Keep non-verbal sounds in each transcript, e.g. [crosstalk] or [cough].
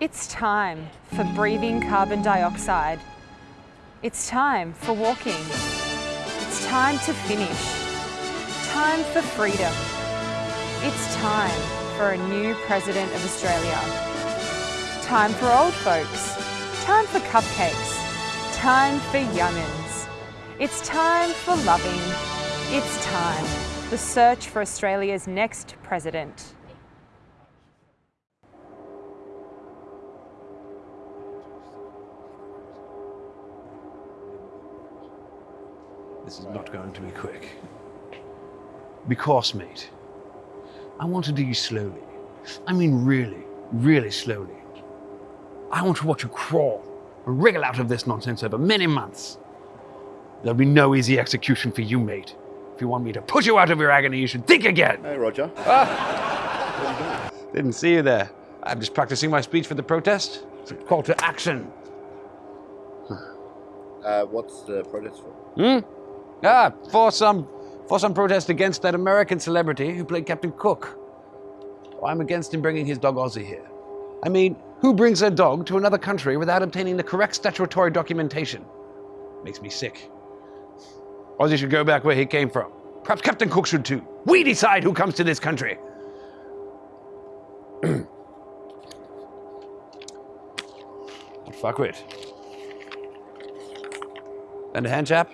It's time for breathing carbon dioxide. It's time for walking. It's time to finish. Time for freedom. It's time for a new President of Australia. Time for old folks. Time for cupcakes. Time for young'uns. It's time for loving. It's time. The search for Australia's next president. This is not going to be quick. Because, mate, I want to do you slowly. I mean really, really slowly. I want to watch you crawl and wriggle out of this nonsense over many months. There'll be no easy execution for you, mate. If you want me to push you out of your agony, you should think again. Hey, Roger. Ah. Didn't see you there. I'm just practicing my speech for the protest. It's a call to action. Uh, what's the protest for? Hmm? Ah, for some, for some protest against that American celebrity who played Captain Cook. I'm against him bringing his dog Ozzy here. I mean, who brings their dog to another country without obtaining the correct statutory documentation? Makes me sick. Ozzy should go back where he came from. Perhaps Captain Cook should too. We decide who comes to this country. [clears throat] fuck with? And a hand, chap?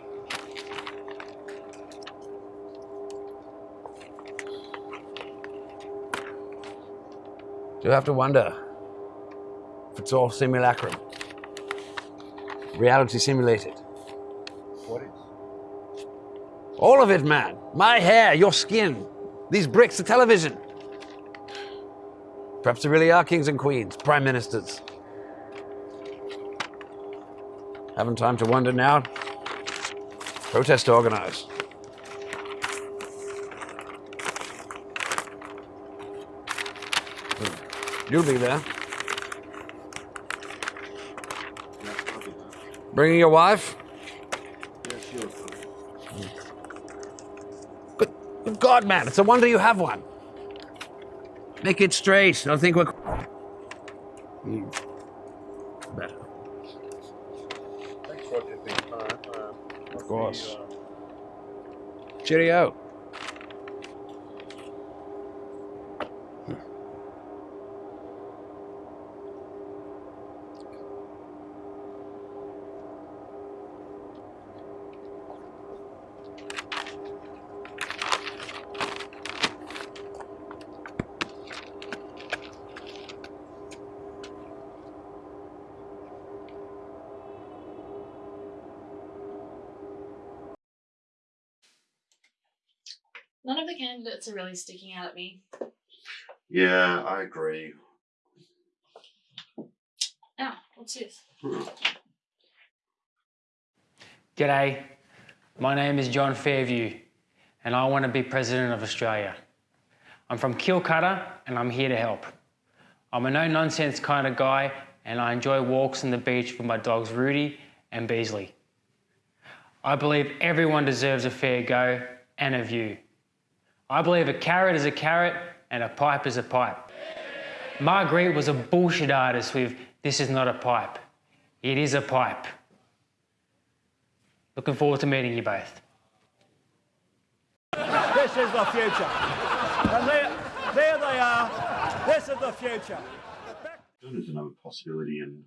Do have to wonder if it's all simulacrum. Reality simulated. What is? All of it, man. My hair, your skin, these bricks, the television. Perhaps there really are kings and queens, prime ministers. Having time to wonder now. Protest to You'll be there. Bringing your wife? Good, good God, man, it's a wonder you have one. Make it straight. I don't think we're. Hmm. Better. Thanks, Roger, for your time. Uh, Of course. Cheerio. None of the candidates are really sticking out at me. Yeah, I agree. Ah, what's this? G'day, my name is John Fairview and I want to be President of Australia. I'm from Kilcutter and I'm here to help. I'm a no-nonsense kind of guy and I enjoy walks on the beach with my dogs Rudy and Beasley. I believe everyone deserves a fair go and a view. I believe a carrot is a carrot and a pipe is a pipe. Magritte was a bullshit artist with This is not a pipe. It is a pipe. Looking forward to meeting you both. This is the future. And there, there they are. This is the future. There's another possibility in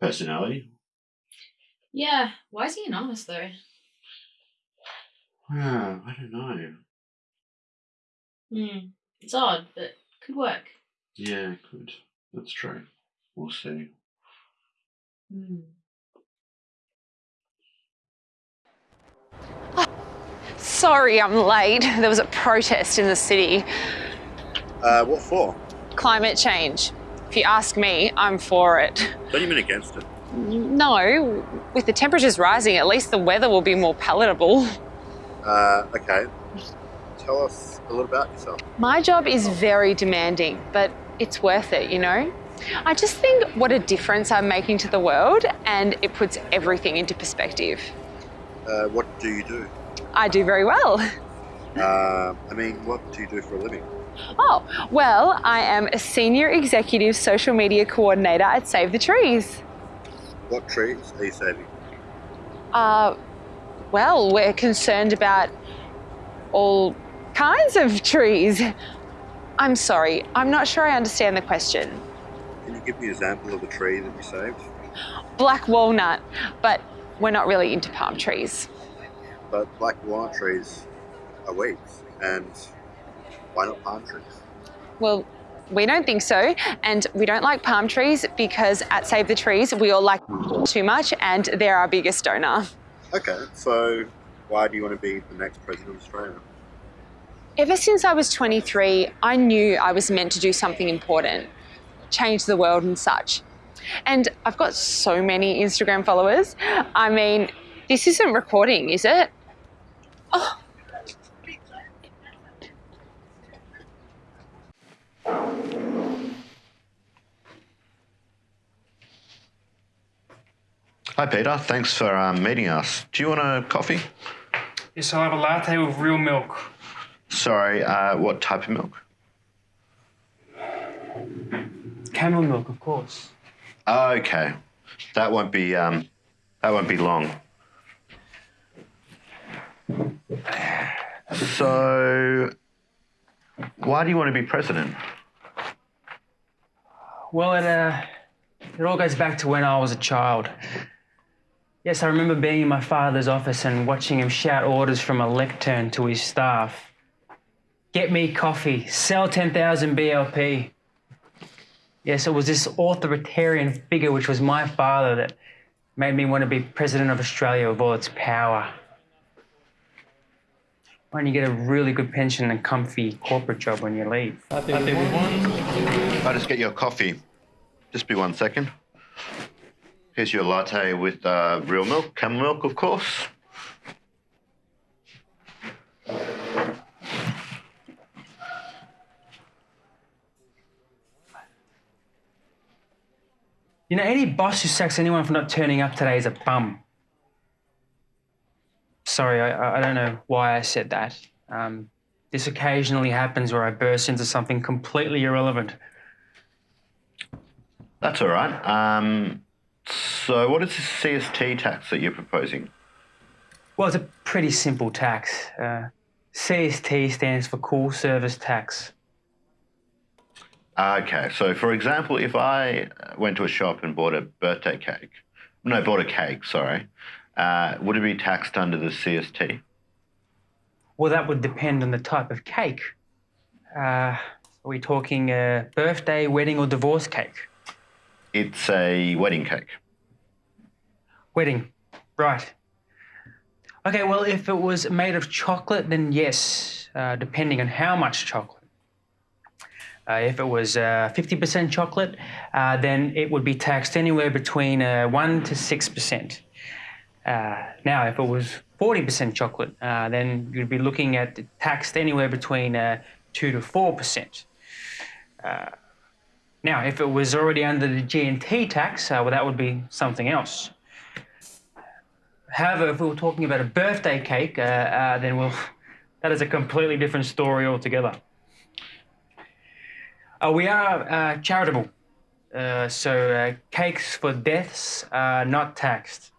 personality. Yeah, why is he anonymous though? Yeah, I don't know. Hmm, it's odd, but could work. Yeah, good. That's true. We'll see. Hmm. Sorry I'm late. There was a protest in the city. Uh, what for? Climate change. If you ask me, I'm for it. Don't you mean against it? No, with the temperatures rising, at least the weather will be more palatable. Uh, okay. Tell us a little about yourself. My job is very demanding, but it's worth it, you know? I just think what a difference I'm making to the world, and it puts everything into perspective. Uh, what do you do? I do very well. [laughs] Uh, I mean, what do you do for a living? Oh, well, I am a senior executive social media coordinator at Save the Trees. What trees are you saving? Uh, well, we're concerned about all kinds of trees. I'm sorry, I'm not sure I understand the question. Can you give me an example of a tree that you saved? Black walnut, but we're not really into palm trees. But black walnut trees are weeds, and why not palm trees? Well, we don't think so, and we don't like palm trees because at Save the Trees we all like too much, and they're our biggest donor. Okay, so why do you want to be the next president of Australia? Ever since I was 23, I knew I was meant to do something important, change the world and such. And I've got so many Instagram followers. I mean, this isn't recording, is it? Oh, Hi, Peter. Thanks for um, meeting us. Do you want a coffee? Yes, I'll have a latte with real milk. Sorry, uh, what type of milk? Camel milk, of course. Okay, that won't be um, that won't be long. So, why do you want to be president? Well, it, uh, it all goes back to when I was a child. Yes, I remember being in my father's office and watching him shout orders from a lectern to his staff. Get me coffee, sell 10,000 BHP. Yes, it was this authoritarian figure, which was my father, that made me want to be president of Australia with all its power. Why don't you get a really good pension and comfy corporate job when you leave? I'll just get your coffee. Just be one second. Here's your latte with uh, real milk, camel milk, of course. You know, any boss who sacks anyone for not turning up today is a bum. Sorry, I, I don't know why I said that. Um, this occasionally happens where I burst into something completely irrelevant. That's all right. Um, so, what is this CST tax that you're proposing? Well, it's a pretty simple tax. Uh, CST stands for Call Service Tax. Okay, so for example, if I went to a shop and bought a birthday cake, no, bought a cake, sorry, uh, would it be taxed under the CST? Well, that would depend on the type of cake. Uh, are we talking a birthday, wedding, or divorce cake? It's a wedding cake. Wedding, right. Okay, well, if it was made of chocolate, then yes, uh, depending on how much chocolate. Uh, if it was uh, 50% chocolate, uh, then it would be taxed anywhere between uh, 1 to 6%. Uh, now, if it was 40% chocolate, uh, then you'd be looking at taxed anywhere between 2 to 4%. now, if it was already under the G&T tax, well, that would be something else. However, if we were talking about a birthday cake, then well, [laughs] that is a completely different story altogether. Uh, we are uh, charitable, uh, so uh, cakes for deaths are not taxed.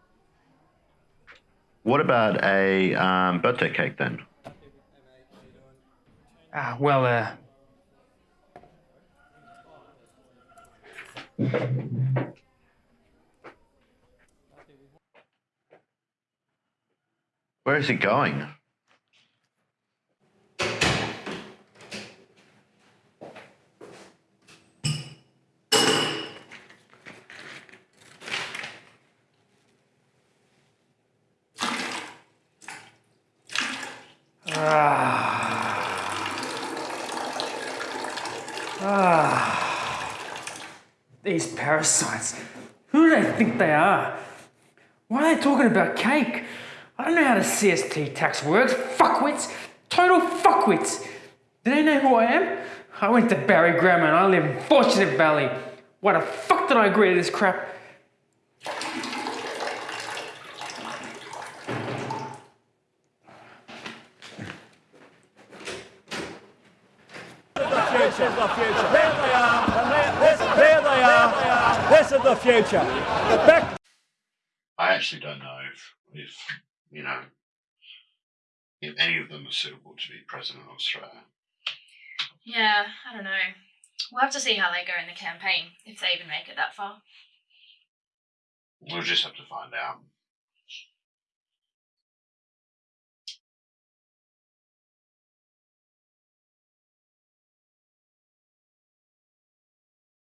What about a um, birthday cake then? Ah, well, uh, Where is it going? These parasites. Who do they think they are? Why are they talking about cake? I don't know how the CST tax works. Fuckwits! Total fuckwits! Do they know who I am? I went to Barry Grammar and I live in Fortunate Valley. Why the fuck did I agree to this crap? The future. There they are. They are. This is the future. Back I actually don't know if, if you know, if any of them are suitable to be president of Australia. Yeah, I don't know. We'll have to see how they go in the campaign, if they even make it that far. We'll just have to find out.